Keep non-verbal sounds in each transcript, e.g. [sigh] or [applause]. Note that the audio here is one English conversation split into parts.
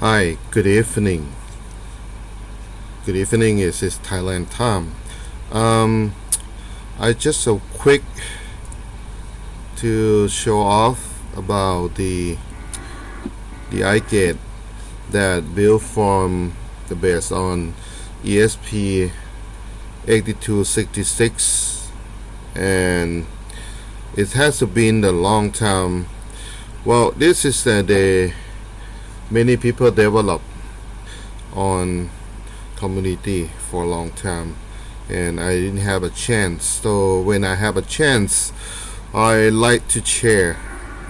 Hi, good evening. Good evening. Is is Thailand Tom. Um, I just a quick to show off about the the iGate that built from the base on ESP 8266 and it has been a long time well this is the many people develop on community for a long time and I didn't have a chance. So when I have a chance I like to share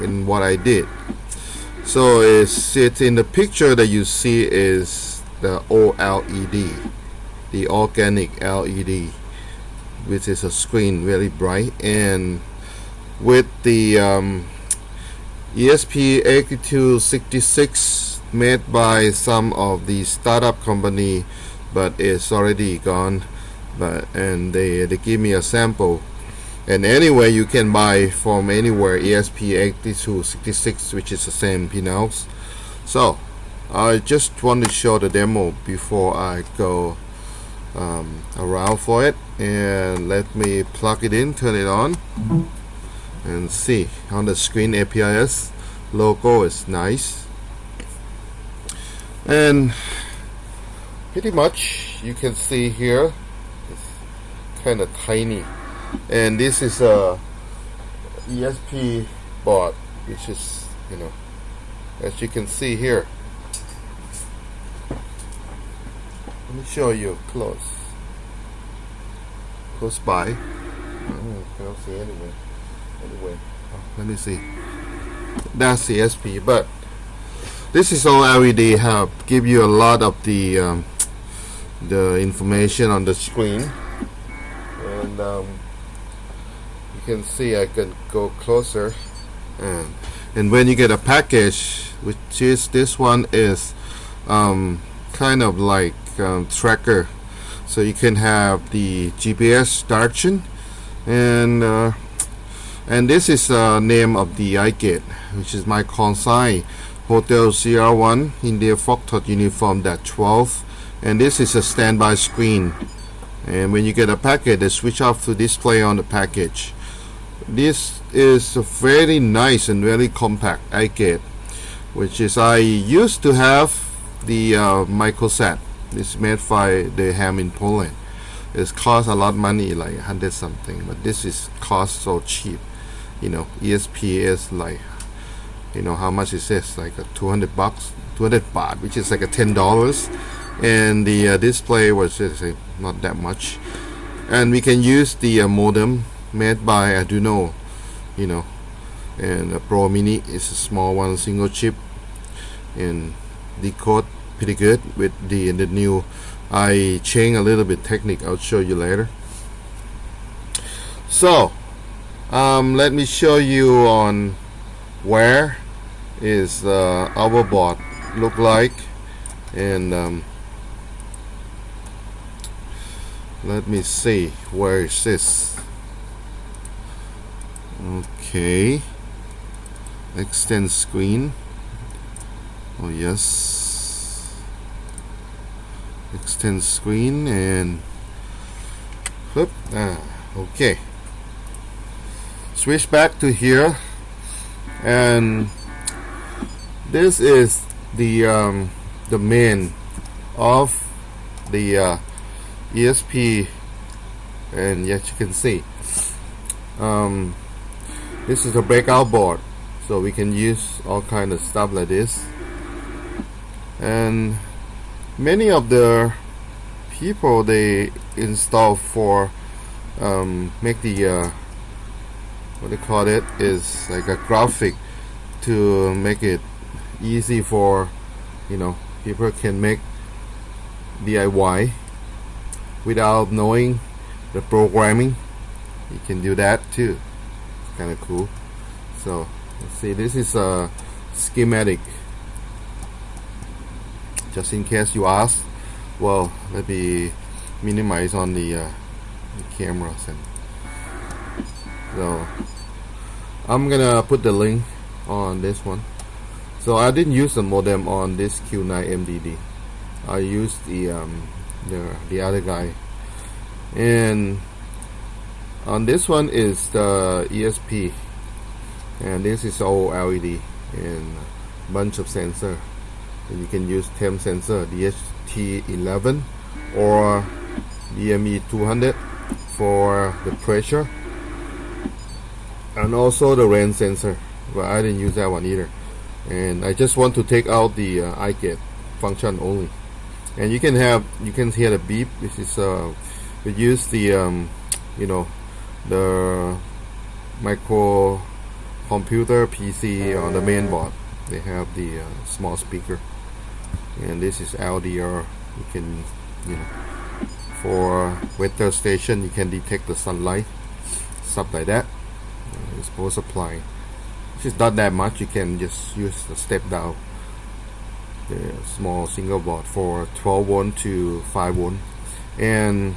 in what I did. So it's, it's in the picture that you see is the OLED the organic LED which is a screen very bright and with the um, ESP8266 made by some of the startup company but it's already gone. But and they, they give me a sample. And anyway you can buy from anywhere ESP8266 which is the same pinouts so I just want to show the demo before I go um, around for it. And let me plug it in turn it on and see. On the screen APRS logo is nice and pretty much you can see here it's kind of tiny. And this is a ESP board which is you know as you can see here. Let me show you close. Close by. Oh, I don't see anyway anyway oh, let me see. That's ESP but this is OLED help. Give you a lot of the um, the information on the screen. And um, you can see I can go closer. And and when you get a package which is this one is um, kind of like um, tracker. So you can have the GPS direction. And uh, and this is the uh, name of the iGate which is my call sign Hotel CR1 India Foxtrot Uniform that 12 and this is a standby screen. And when you get a packet they switch off to display on the package. This is very nice and very compact iGate which is I used to have the uh, Microsat it's made by the ham in Poland. It costs a lot of money like 100 something but this is cost so cheap. You know ESP is like you know how much is this? Like a 200 bucks 200 baht which is like a ten dollars. And the uh, display was uh, not that much. And we can use the uh, modem made by Arduino you know. And a Pro Mini is a small one single chip. And decode pretty good with the the new I change a little bit technique. I'll show you later. So um, let me show you on where is uh, our board look like. And um, let me see where is this? Okay. Extend screen. Oh yes. Extend screen and whoop, ah, okay. Switch back to here and this is the um, the main of the uh, ESP and yes you can see. Um, this is a breakout board so we can use all kind of stuff like this. And many of the people they install for um, make the uh, what they call it is like a graphic to make it easy for you know people can make DIY without knowing the programming. You can do that too. Kind of cool. So let's see this is a schematic. Just in case you ask well let me minimize on the, uh, the cameras and so. I'm gonna put the link on this one so I didn't use the modem on this Q9 MDD I used the um, the, the other guy. And on this one is the ESP and this is OLED and bunch of sensor. And you can use TEM sensor DHT11 or DME 200 for the pressure. And also the rain sensor but I didn't use that one either and I just want to take out the uh, iGate function only. And you can have you can hear the beep. This is uh we use the um, you know the micro computer PC on the main board. They have the uh, small speaker. And this is LDR you can you know for weather station you can detect the sunlight stuff like that. Uh, it's supply which is not that much you can just use the step down the small single board for 12 volt to 5 volt and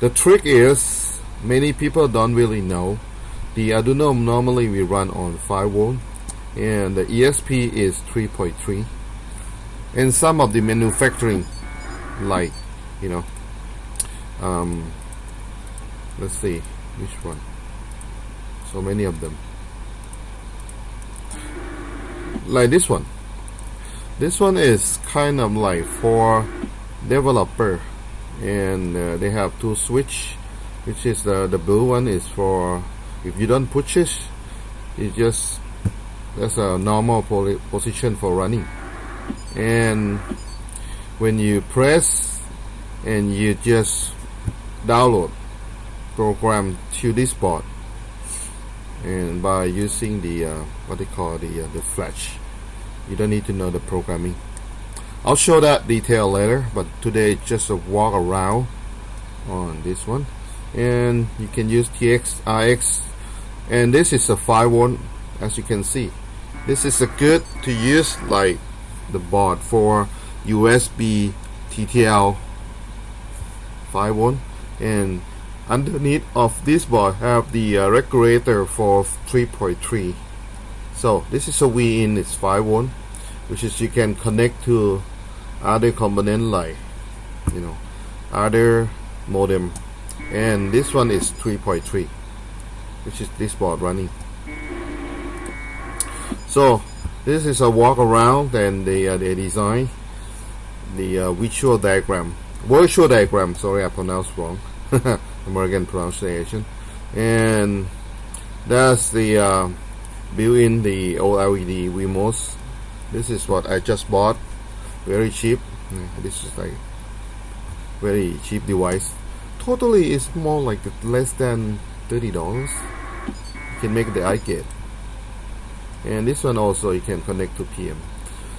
the trick is many people don't really know. The Arduino normally we run on 5 volt and the ESP is 3.3 and some of the manufacturing like you know um, let's see which one? So many of them like this one. This one is kind of like for developer. And uh, they have two switch which is the the blue one is for if you don't push it it just that's a normal position for running. And when you press and you just download program to this board and by using the uh, what they call the uh, the flash you don't need to know the programming. I'll show that detail later but today just a walk around on this one. And you can use TX RX and this is a 5 one as you can see. This is a good to use like the board for USB TTL 5 volt. And underneath of this board have the uh, regulator for 3.3 so this is a V in it's 5 volt which is you can connect to other component like you know other modem. And this one is 3.3 which is this board running. So this is a walk around and the, uh, the design the uh, visual diagram. Virtual diagram sorry I pronounced wrong [laughs] American pronunciation. And that's the uh, built-in the OLED remotes this is what I just bought. Very cheap. This is like very cheap device. Totally it's more like less than $30 you can make the iGate and this one also you can connect to PM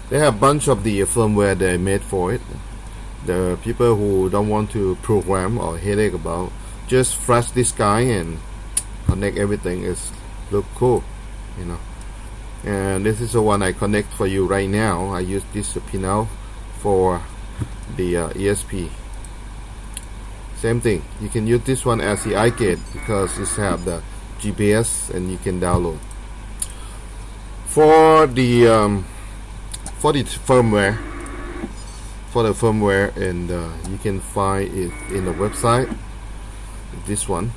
they have a bunch of the firmware they made for it. The people who don't want to program or headache about just flash this guy and connect everything. Is look cool you know. And this is the one I connect for you right now. I use this pinout for the uh, ESP same thing. You can use this one as the iGate because it have the GPS and you can download. For the um, for the firmware for the firmware and uh, you can find it in the website this one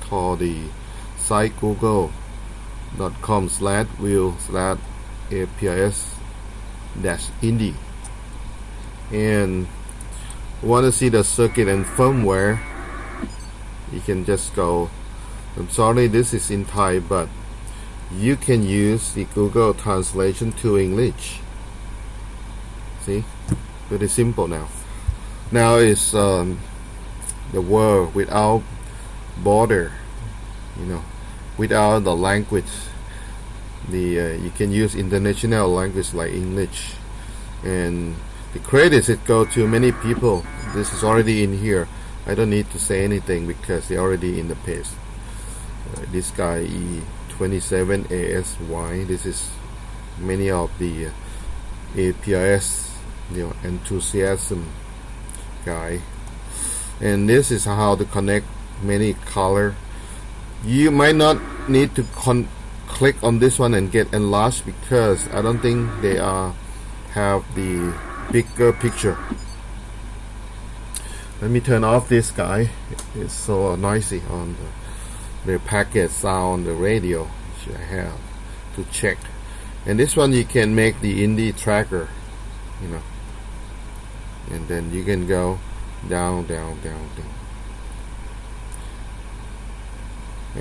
called the site google.com slash wheel slash apis dash indie. And want to see the circuit and firmware you can just go I'm sorry this is in Thai but you can use the Google translation to English. See? Very simple now. Now is um, the world without border you know without the language. The uh, you can use international language like English. And the credits it go to many people. This is already in here. I don't need to say anything because they're already in the page uh, this guy E27ASY this is many of the uh, APRS you know enthusiasm guy and this is how to connect many color. You might not need to click on this one and get enlarged because I don't think they are have the bigger picture. Let me turn off this guy. It's so noisy on the, the packet sound the radio which I have to check. And this one you can make the indie tracker you know. And then you can go down down down down.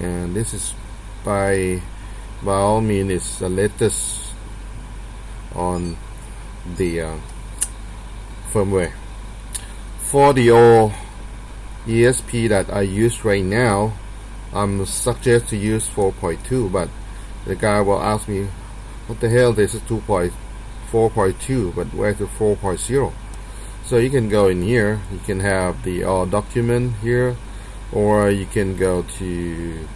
And this is by by all means it's the latest on the uh, firmware. For the old ESP that I use right now I'm suggest to use 4.2 but the guy will ask me what the hell this is 2.4.2 but where's the 4.0 so you can go in here. You can have the all document here or you can go to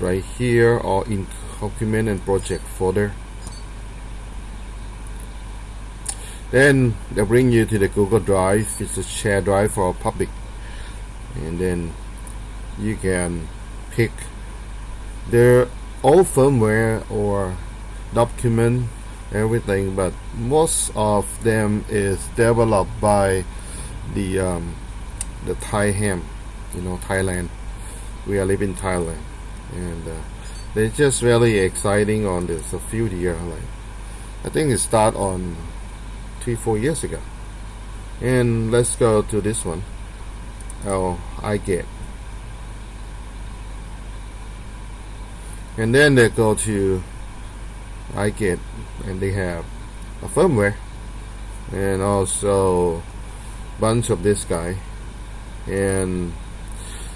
right here or in document and project folder. Then they bring you to the Google Drive. It's a share drive for public. And then you can pick their old firmware or document everything but most of them is developed by the um, the Thai ham you know Thailand. We are living in Thailand and uh, they're just really exciting on this a few years like I think it start on three four years ago. And let's go to this one. Oh iGate. And then they go to iGate and they have a firmware and also bunch of this guy. And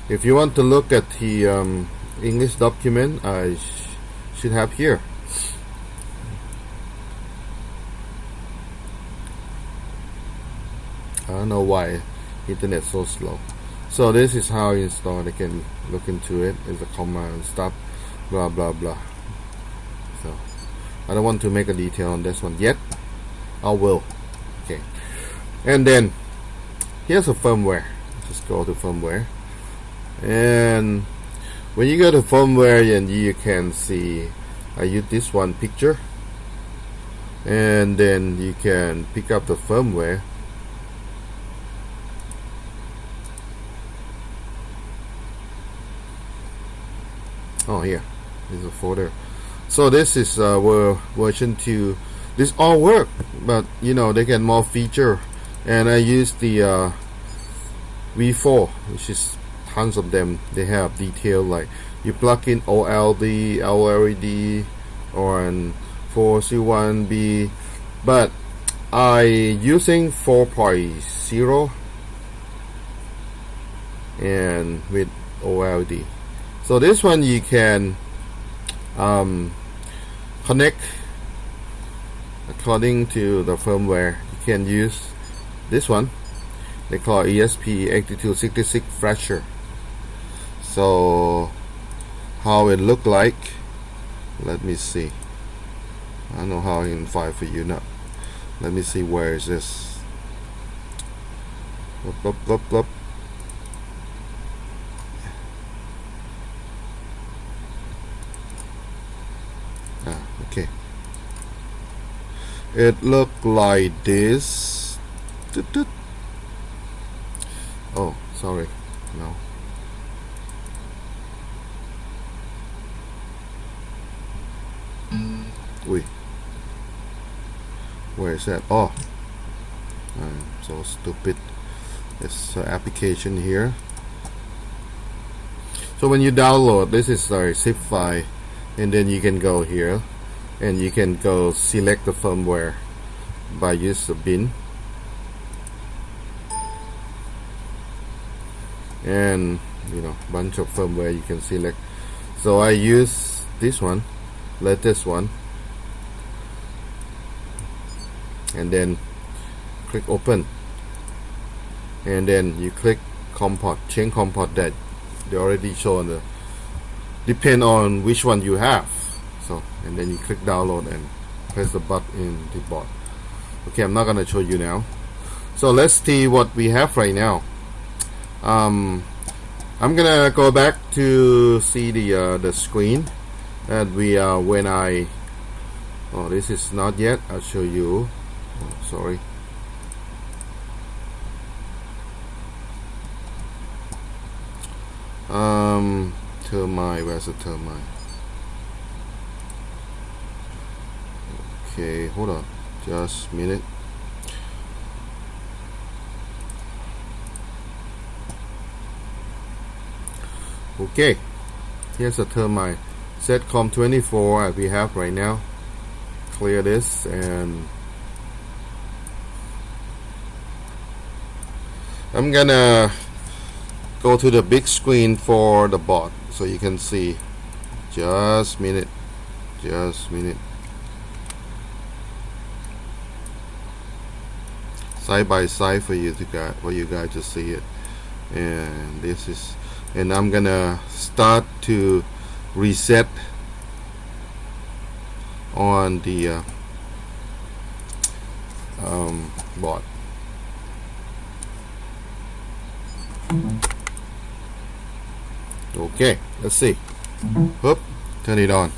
if you want to look at the um, English document I sh should have here. I don't know why internet so slow. So this is how you install I can look into it. It's a command stop blah blah blah. So I don't want to make a detail on this one yet. I will. Okay. And then here's a firmware. Just go to firmware. And when you go to firmware and you can see I use this one picture. And then you can pick up the firmware. Oh here. Is a folder so this is uh, version 2 this all work but you know they get more feature. And I use the uh, V4 which is tons of them. They have detail like you plug in OLED LLD or an 4C1B but I using 4.0 and with OLED so this one you can um, connect according to the firmware you can use. This one they call ESP8266 Flasher so how it look like let me see. I don't know how I can find for you now. Let me see where is this. Blup, blup, blup, okay it look like this oh sorry no Wait. Where is that? Oh. I'm so stupid. This uh, application here. So when you download, this is a zip file and then you can go here and you can go select the firmware by use the bin. And you know bunch of firmware you can select. So I use this one latest one. And then click open. And then you click comport change comport that they already shown the depend on which one you have so and then you click download and press the button in the board. Okay I'm not gonna show you now. So let's see what we have right now. Um, I'm gonna go back to see the uh, the screen and we are when I oh this is not yet. I'll show you. Oh, sorry. Um termite where's the termite okay hold on. Just a minute. Okay here's a termite setcom 24 as we have right now. Clear this and I'm gonna go to the big screen for the bot so you can see. Just minute. Just minute side by side for you to guys for you guys to see it. And this is and I'm gonna start to reset on the uh, um, bot okay let's see. Whoop, turn it on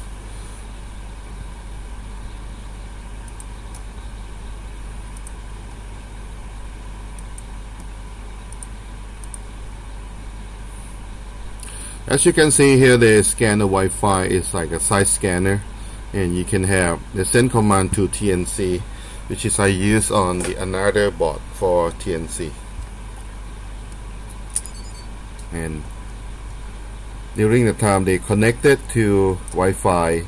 as you can see here the scanner Wi-Fi is like a side scanner and you can have the send command to TNC which is I use on the another bot for TNC and during the time they connected to Wi-Fi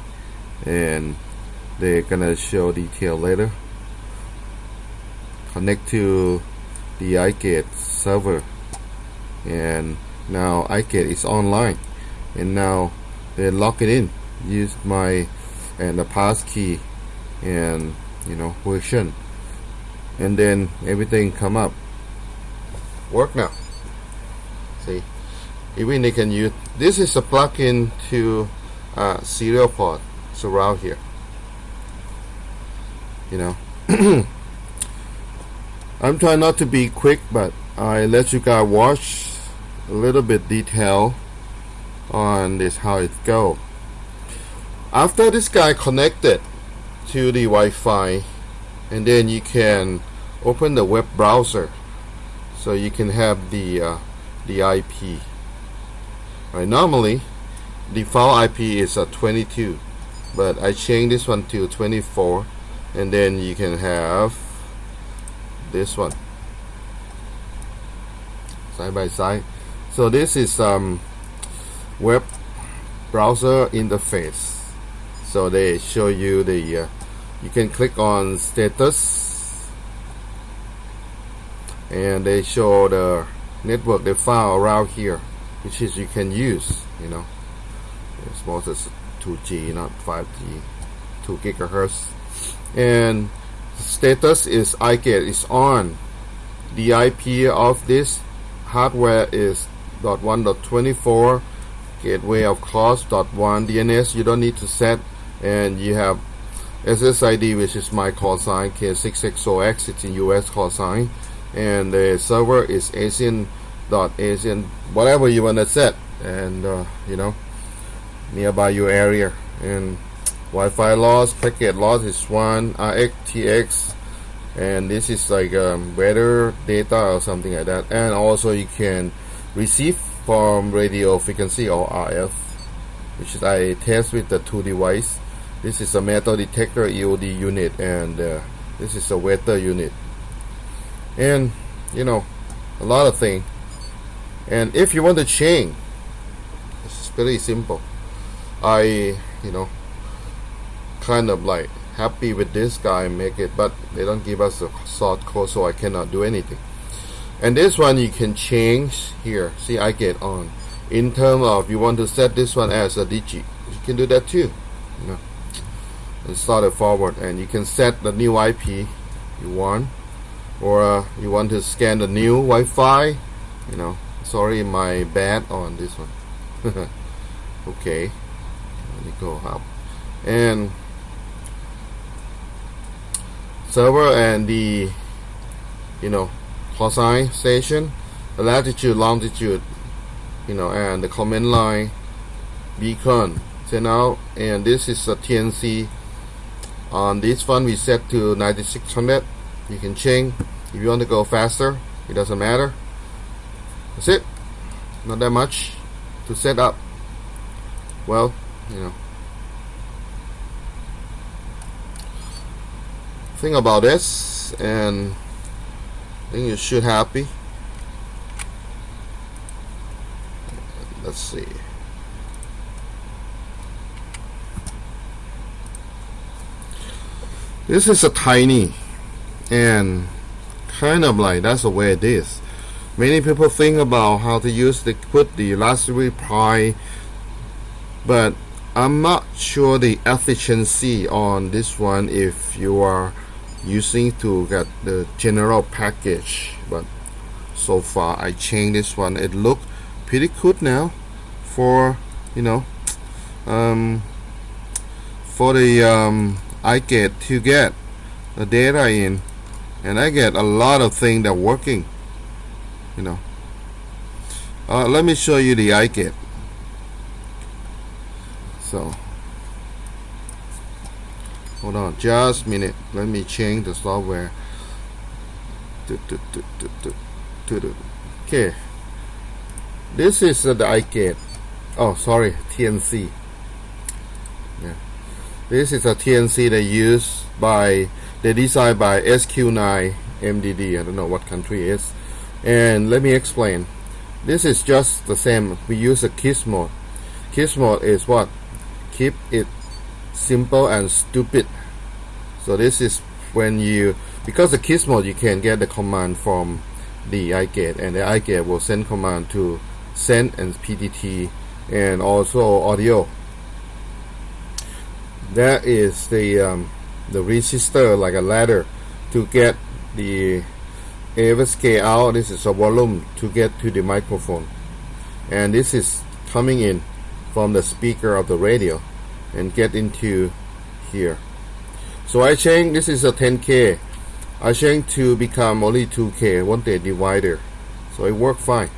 and they're gonna show detail later. Connect to the iGate server and now iGate is online. And now they lock it in. Use my and the pass key and you know version. And then everything come up. Work now. See? Even they can use this is a plug-in to uh, serial port. Surround here. You know? [clears throat] I'm trying not to be quick but I let you guys watch a little bit detail on this how it go. After this guy connected to the Wi-Fi and then you can open the web browser so you can have the uh, the IP right normally default IP is a 22 but I change this one to 24 and then you can have this one. Side by side so this is um, web browser interface. So they show you the uh, you can click on status. And they show the network they found around here which is you can use you know. It's mostly 2G not 5G 2 gigahertz. And status is iGate is on. The IP of this hardware is .1.24 gateway of course .1 DNS you don't need to set and you have SSID which is my call sign K6XOX it's in US call sign and the server is Asian dot Asian whatever you want to set and uh, you know nearby your area and Wi-Fi loss packet loss is one RxTX and this is like um, weather data or something like that and also you can receive from radio frequency or RF which is I test with the two device. This is a metal detector EOD unit and uh, this is a weather unit. And you know a lot of things and if you want to change it's very simple. I you know kind of like happy with this guy make it but they don't give us a source code so I cannot do anything and this one you can change here. See iGate on. In terms of you want to set this one as a digit. You can do that too you know. And start it forward. And you can set the new IP you want. Or uh, you want to scan the new Wi-Fi you know. Sorry my bad on this one. [laughs] Okay. Let me go up. And server and the you know cosine station the latitude longitude you know and the command line beacon send out and this is a TNC on this one we set to 9600 you can change. If you want to go faster it doesn't matter. That's it. Not that much to set up. Well you know. Think about this and Think you should happy? Let's see. This is a tiny and kind of like that's the way it is. Many people think about how to use the put the Raspberry Pi but I'm not sure the efficiency on this one if you are using to get the general package but so far I changed this one. It look pretty good now for you know um, for the um, I get to get the data in. And I get a lot of things that working you know. Uh, let me show you the iGate so hold on just a minute. Let me change the software. Okay. This is uh, the iGate oh sorry TNC yeah. This is a TNC they use by they designed by SQ9 MDD I don't know what country is. And let me explain. This is just the same. We use a kiss mode kiss mode is what? Keep it simple and stupid. So this is when you because the kiss mode you can get the command from the iGate and the iGate will send command to send and PTT and also audio. That is the um, the resistor like a ladder to get the AFSK out this is a volume to get to the microphone. And this is coming in from the speaker of the radio and get into here. So I change this is a 10k I change to become only 2k one day divider. So it worked fine.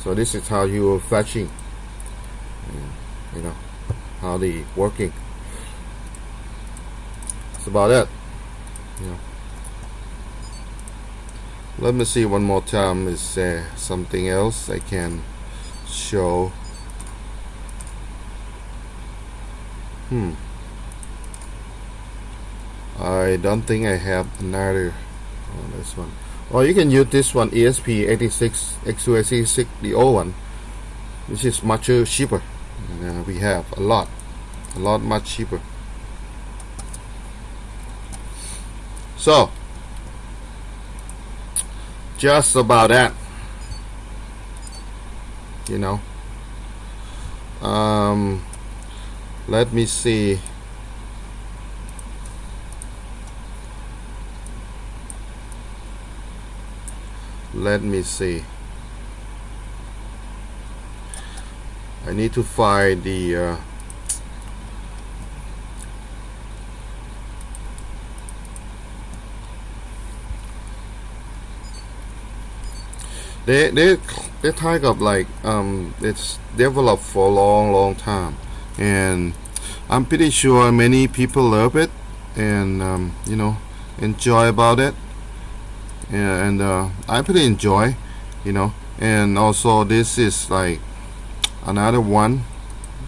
So this is how you are flashing you know how the working. That's about it you know let me see one more time. Is there something else I can show hmm. I don't think I have another on this one. Or you can use this one ESP86 X286 the old one which is much cheaper. Uh, we have a lot a lot much cheaper. So just about that you know. Um, let me see. Let me see. I need to find the uh, they they they type of like um it's developed for a long long time and I'm pretty sure many people love it and um, you know enjoy about it. And uh, I pretty enjoy you know. And also this is like another one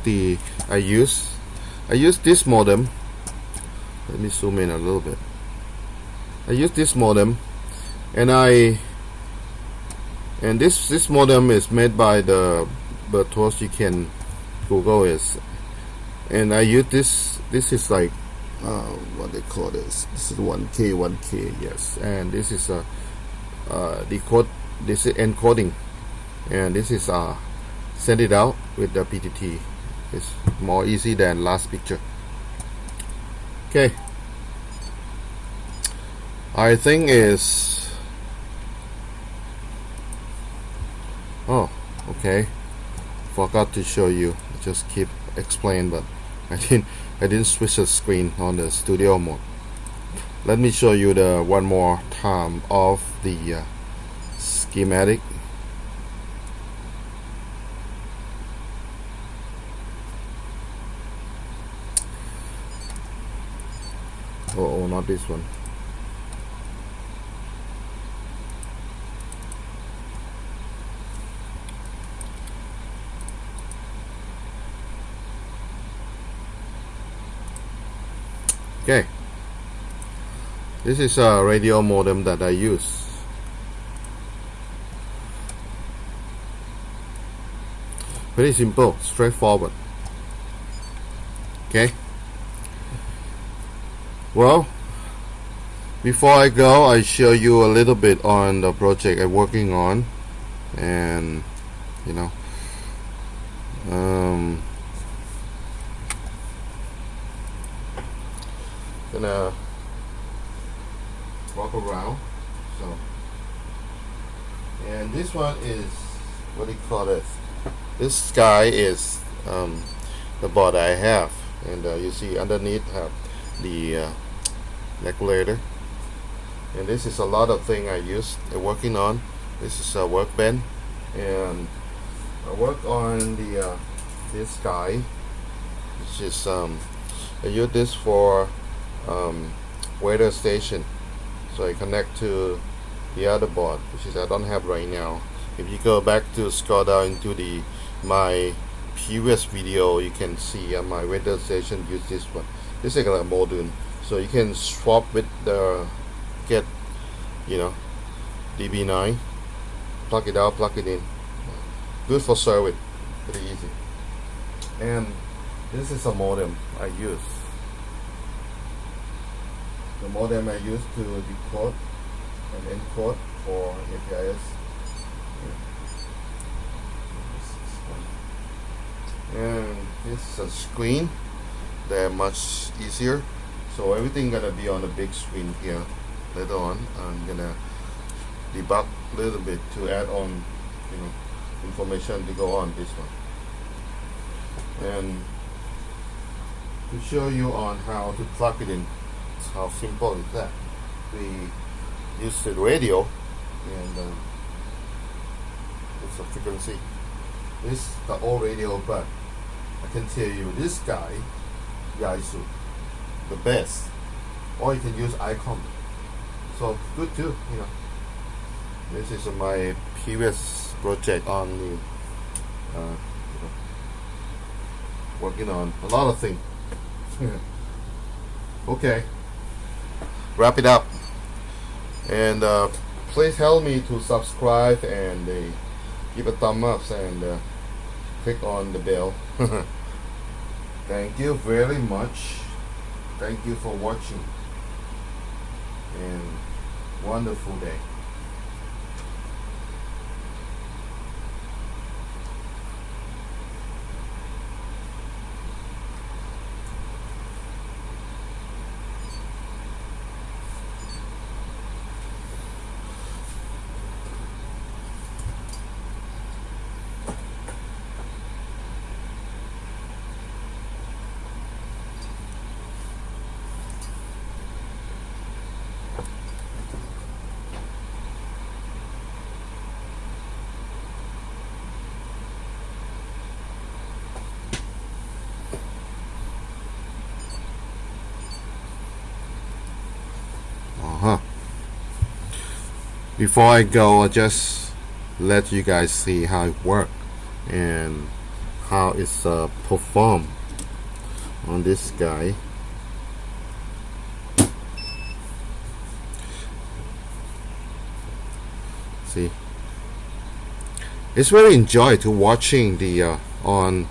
the I use I use this modem. Let me zoom in a little bit. I use this modem and I and this this modem is made by the BeRTOS you can Google is and I use this this is like uh, what they call this. This is 1k 1k yes. And this is a uh, decode this is encoding. And this is uh send it out with the PTT it's more easy than last picture. Okay. I think is oh okay. Forgot to show you. Just keep explain but I didn't I didn't switch the screen on the studio mode. Let me show you the one more time of the uh, schematic. Oh, oh not this one. Okay. This is a radio modem that I use. Very simple straightforward. Okay. Well before I go I show you a little bit on the project I'm working on. And you know um, gonna walk around so and this one is what do you call it this guy is um, the board I have. And uh, you see underneath have the uh, regulator and this is a lot of thing I use uh, working on. This is a workbench. And I work on the uh, this guy which is um, I use this for um, weather station. So I connect to the other board which is I don't have right now. If you go back to down into the my previous video you can see uh, my weather station use this one. This is like a module so you can swap with the get you know DB9 plug it out plug it in. Good for service. Pretty easy. And this is a modem I use. The modem I use to decode and encode for APRS and this is a screen. They're much easier. So everything gonna be on the big screen here later on. I'm gonna debug a little bit to add on you know information to go on this one. And to show you on how to plug it in how simple is that? We use the radio and uh, it's a frequency. This the old radio but I can tell you this guy Yaesu the best. Or you can use Icom. So good too you know. This is my previous project on the uh, working on a lot of things. [laughs] Okay. Wrap it up and uh, please help me to subscribe and uh, give a thumb up and uh, click on the bell. [laughs] Thank you very much. Thank you for watching. And wonderful day before I go I just let you guys see how it works and how it's uh, performed on this guy. See? It's very enjoy to watching the uh, on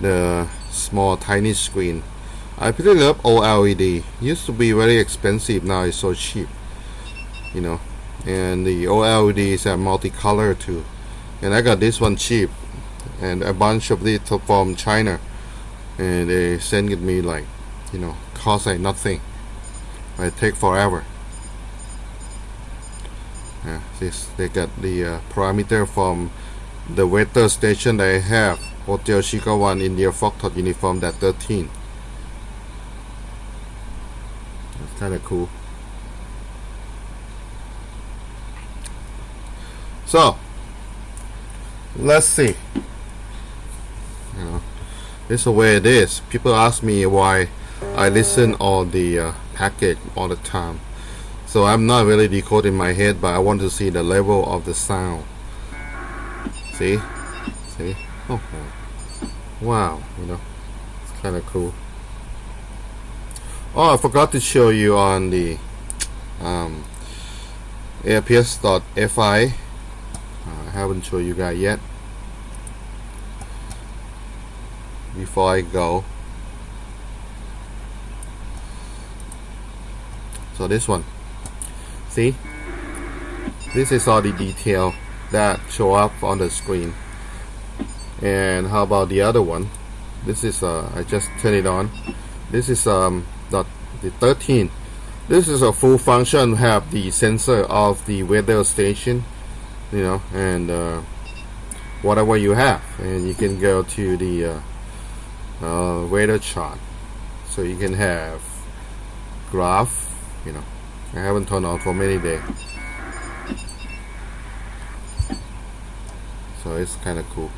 the small tiny screen. I pretty love OLED used to be very expensive now it's so cheap you know and the OLED is a multicolor too. And I got this one cheap. And a bunch of it from China. And they send it me like you know cost like nothing. I take forever. Yeah, this they got the uh, parameter from the weather station they have Hotel Chica 1 India Foxtrot uniform that 13 that's kind of cool so let's see. You know this is the way it is. People ask me why I listen all the uh, package all the time. So I'm not really decoding my head but I want to see the level of the sound. See? See? Oh wow. You know it's kind of cool. Oh I forgot to show you on the um, aprs.fi I haven't shown you guys yet. Before I go. So this one. See? This is all the detail that show up on the screen. And how about the other one? This is uh, I just turn it on. This is um the, the 13 this is a full function have the sensor of the weather station you know and uh, whatever you have. And you can go to the uh, uh, weather chart. So you can have graph you know. I haven't turned on for many days. So it's kind of cool.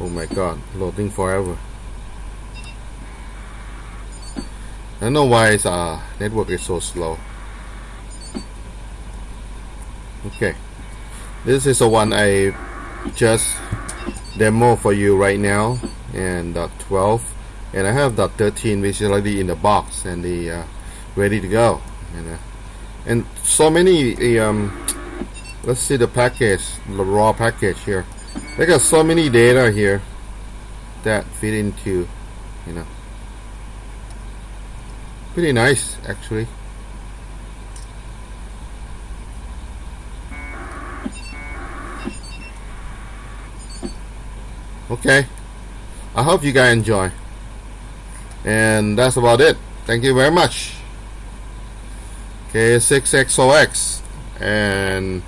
Oh my god loading forever I don't know why its uh, network is so slow. Okay. This is the one I just demo for you right now and dot 12 and I have dot 13 which is already in the box and the uh, ready to go and, uh, and so many um, let's see the package the raw package here. They got so many data here that fit into you know pretty nice actually. Okay. I hope you guys enjoy. And that's about it. Thank you very much. K6XOX and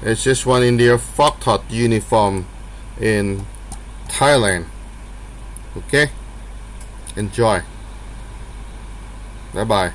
it's just one in their Foxtrot uniform in Thailand. Okay? Enjoy bye bye